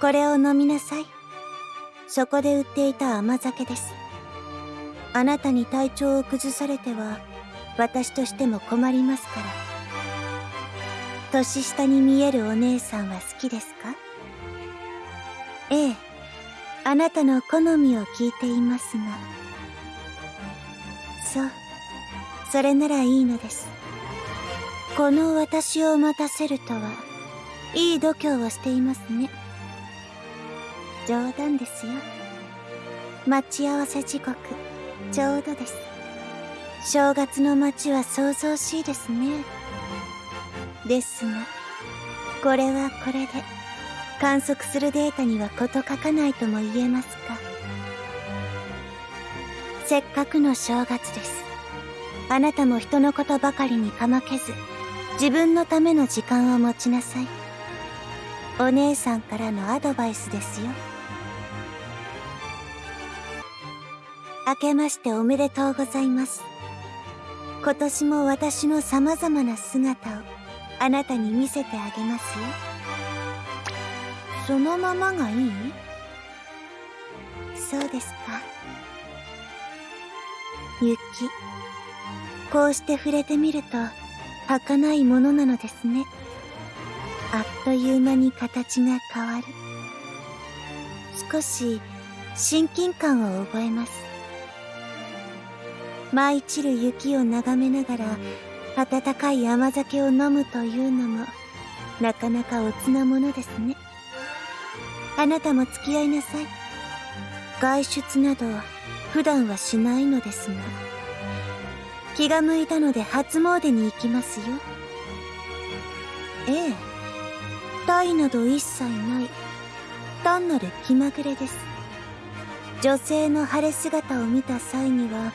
これを飲みなさい。そこで売っていた甘酒です。あなたに体調を崩されては私としても困りますから。年下に見えるお姉さんは好きですか？ええ。あなたの好みを聞いていますが。そう。それならいいのです。この私を待たせるとはいい度胸をしていますね。冗談ですよ。待ち合わせ時刻ちょうどです。正月の街は騒々しいですね。ですがこれはこれで観測するデータには事欠かないとも言えますか。せっかくの正月です。あなたも人のことばかりにかまけず自分のための時間を持ちなさい。お姉さんからのアドバイスですよ。明けましておめでとうございます。今年も私の様々な姿をあなたに見せてあげますよ。そのままがいい？そうですか。雪こうして触れてみると儚いものなのですね。あっという間に形が変わる。少し親近感を覚えます。舞い散る雪を眺めながら温かい甘酒を飲むというのもなかなかおつなものですね。あなたも付き合いなさい。外出など普段はしないのですが気が向いたので初詣に行きますよ。ええ。体など一切ない。単なる気まぐれです。女性の晴れ姿を見た際には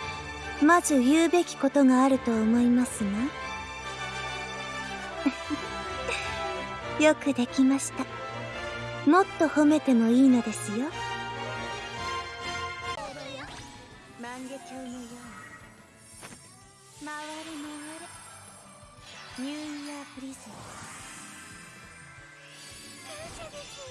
まず言うべきことがあると思いますが よくできました。もっと褒めてもいいのですよ。万華鏡のように回れ回れニューイヤープリズム。感謝です